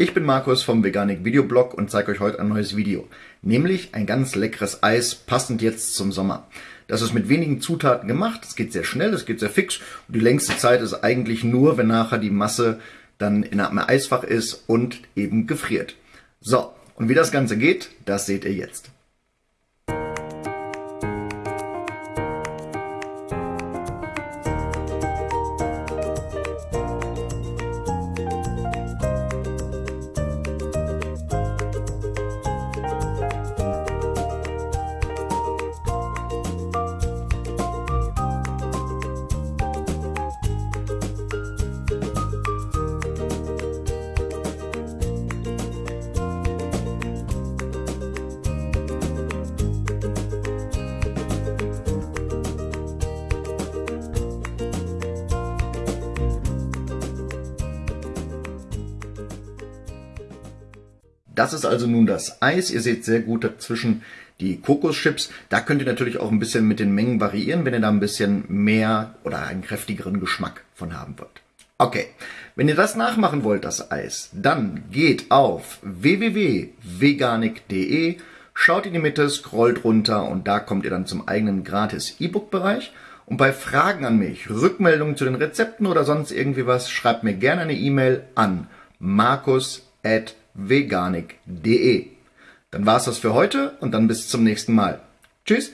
Ich bin Markus vom Veganik Videoblog und zeige euch heute ein neues Video. Nämlich ein ganz leckeres Eis, passend jetzt zum Sommer. Das ist mit wenigen Zutaten gemacht, es geht sehr schnell, es geht sehr fix und die längste Zeit ist eigentlich nur, wenn nachher die Masse dann in einem Eisfach ist und eben gefriert. So, und wie das Ganze geht, das seht ihr jetzt. Das ist also nun das Eis. Ihr seht sehr gut dazwischen die Kokoschips. Da könnt ihr natürlich auch ein bisschen mit den Mengen variieren, wenn ihr da ein bisschen mehr oder einen kräftigeren Geschmack von haben wollt. Okay, wenn ihr das nachmachen wollt, das Eis, dann geht auf www.veganik.de, schaut in die Mitte, scrollt runter und da kommt ihr dann zum eigenen gratis E-Book-Bereich. Und bei Fragen an mich, Rückmeldungen zu den Rezepten oder sonst irgendwie was, schreibt mir gerne eine E-Mail an markus@ veganik.de. Dann war's das für heute und dann bis zum nächsten Mal. Tschüss!